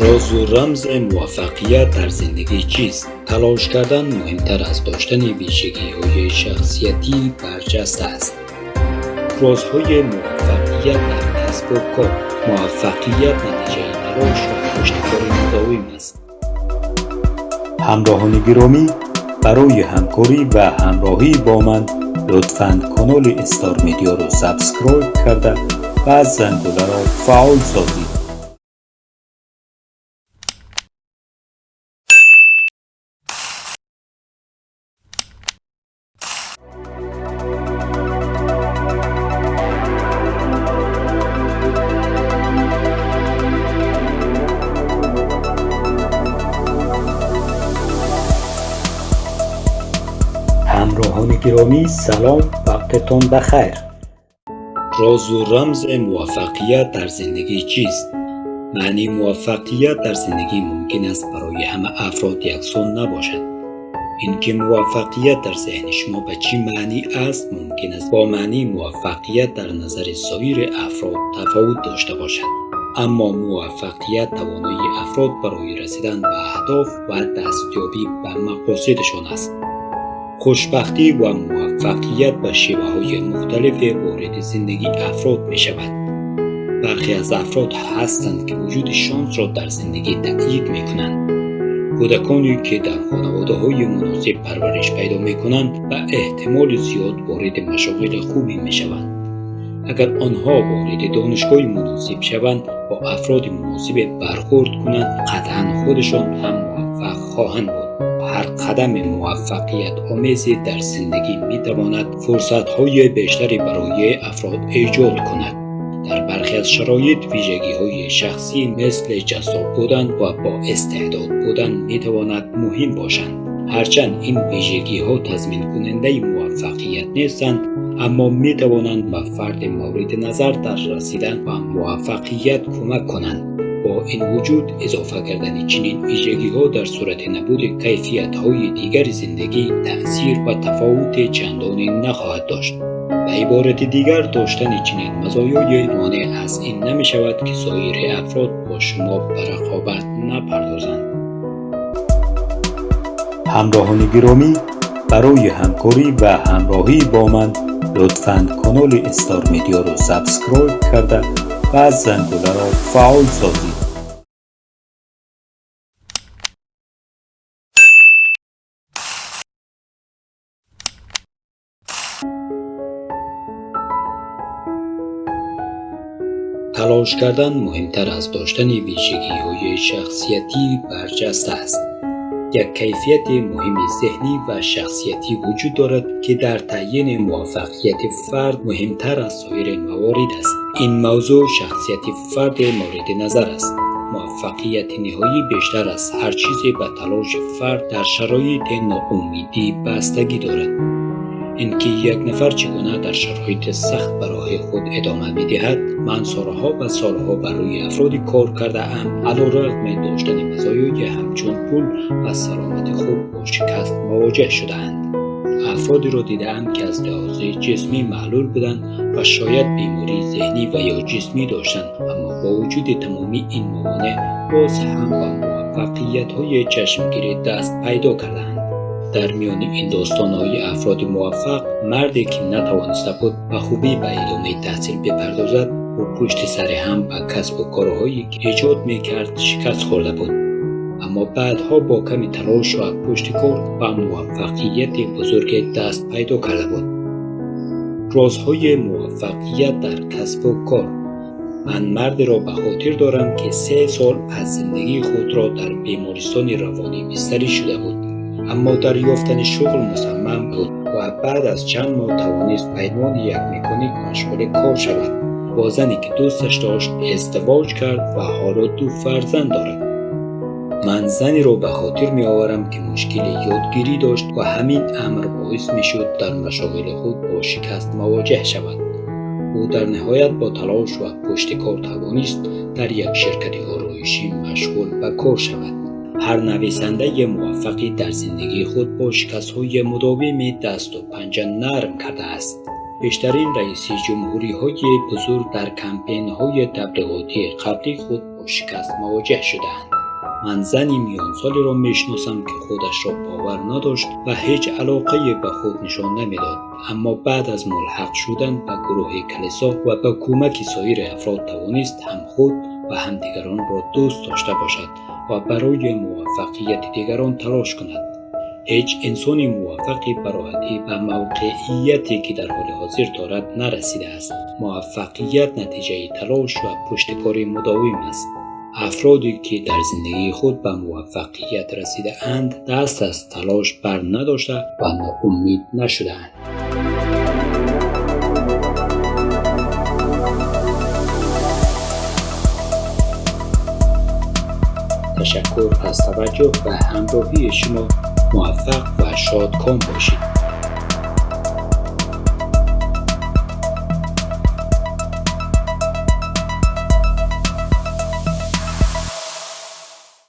راز و رمز موفقیت در زندگی چیست؟ تلاش کردن مهمتر از داشتن ویژگی های شخصیتی برجسته است. رازهای موفقیت در کسب و کار موفقیت نتیجه تلاش و پشتکار مداوم است. همراهان گرامی برای همکاری و همراهی با من لطفاً کانال استار میدیا رو subscribe کرده و زنگوله را فعال سازید. گرامی سلام وقتتون بخیر راز و رمز موفقیت در زندگی چیست؟ معنی موفقیت در زندگی ممکن است برای همه افراد یکسان نباشد. اینکه موفقیت در ذهن شما به چی معنی است ممکن است با معنی موفقیت در نظر سایر افراد تفاوت داشته باشد. اما موفقیت توانایی افراد برای رسیدن به اهداف و دستیابی به مقاصدشان است. خوشبختی و موفقیت به شیوه های مختلف وارد زندگی افراد می شود. برخی از افراد هستند که وجود شانس را در زندگی تأیید می کنند. کودکانی که در خانواده های مناسب پرورش پیدا می کنند و احتمال زیاد وارد مشاغل خوبی می شوند. اگر آنها وارد دانشگاه مناسب شوند با افراد مناسب برخورد کنند قطعا خودشان هم موفق خواهند بود. هر قدم موفقیت آمیزی در زندگی می تواند فرصت های بیشتری برای افراد ایجاد کند. در برخی از شرایط ویژگی های شخصی مثل جذاب بودن و با استعداد بودن می تواند مهم باشند. هرچند این ویژگی ها تضمین کننده موفقیت نیستند اما می توانند به فرد مورد نظر در رسیدن و موفقیت کمک کنند. با این وجود اضافه کردن چنین ویژگی ها در صورت نبود کیفیت های دیگر زندگی تأثیر و تفاوت چندانی نخواهد داشت. به عبارت دیگر داشتن چنین مزایای مانع از این نمی شود که سایر افراد با شما به رقابت نپردازند. همراهان گرامی برای همکاری و همراهی با من لطفاً کانال استار میدیا رو subscribe کرده و زنگوله را فعال سازید. تلاش کردن مهمتر از داشتن ویژگی های شخصیتی برجسته است. یک کیفیت مهم ذهنی و شخصیتی وجود دارد که در تعیین موفقیت فرد مهمتر از سایر موارد است. این موضوع شخصیت فرد مورد نظر است. موفقیت نهایی بیشتر از هر چیزی به تلاش فرد در شرایط ناامیدی بستگی دارد. اینکه یک نفر چگونه در شرایط سخت برای خود ادامه می دهد من سالها و سالها برای افرادی کار کرده ام علیرغم داشتن مزایای همچون پول و سلامت خوب با شکست مواجه شدهاند افرادی را دیدم که از لحاظ جسمی معلول بودند و شاید بیماری ذهنی و یا جسمی داشتند اما با وجود تمامی این موانع باز هم با موفقیت های چشمگیری دست پیدا کردند. در میان این داستان های افراد موفق مردی که نتوانسته بود به خوبی به ادامه تحصیل بپردازد و پشت سر هم به کسب و کارهایی که ایجاد می کرد شکست خورده بود. اما بعدها با کمی تلاش و پشت کار و موفقیت بزرگ دست پیدا کرده بود. رازهای موفقیت در کسب و کار. من مرد را به خاطر دارم که سه سال از زندگی خود را در بیمارستان روانی بستری شده بود. اما در یافتن شغل مصمم بود و بعد از چند ماه توانست عنوان یک مکانیک مشغول کار شود. با زنی که دوستش داشت ازدواج کرد و حالا دو فرزند دارد. من زنی را به خاطر می آورم که مشکل یادگیری داشت و همین امر باعث می شد در مشاغل خود با شکست مواجه شود. او در نهایت با تلاش و پشت کار توانست در یک شرکت آرایشی مشغول به کار شود. هر نویسنده موفقی در زندگی خود با شکست های مداوم دست و پنجه نرم کرده است. بیشترین رئیس جمهوری های بزرگ در کمپین های تبلیغاتی قبلی خود با شکست مواجه شدند من زنی میان سالی را می‌شناسم که خودش را باور نداشت و هیچ علاقه به خود نشان نمی‌داد. اما بعد از ملحق شدن به گروه کلیسا و به کمک سایر افراد توانست هم خود و هم دیگران را دوست داشته باشد و برای موفقیت دیگران تلاش کند. هیچ انسانی موفقی براحتی به موقعیتی که در حال حاضر دارد نرسیده است. موفقیت نتیجه تلاش و پشتکار مداوم است. افرادی که در زندگی خود به موفقیت رسیده اند دست از تلاش بر نداشته و ناامید نشده اند. تشکر از توجه و همراهی شما موفق و شادکام باشید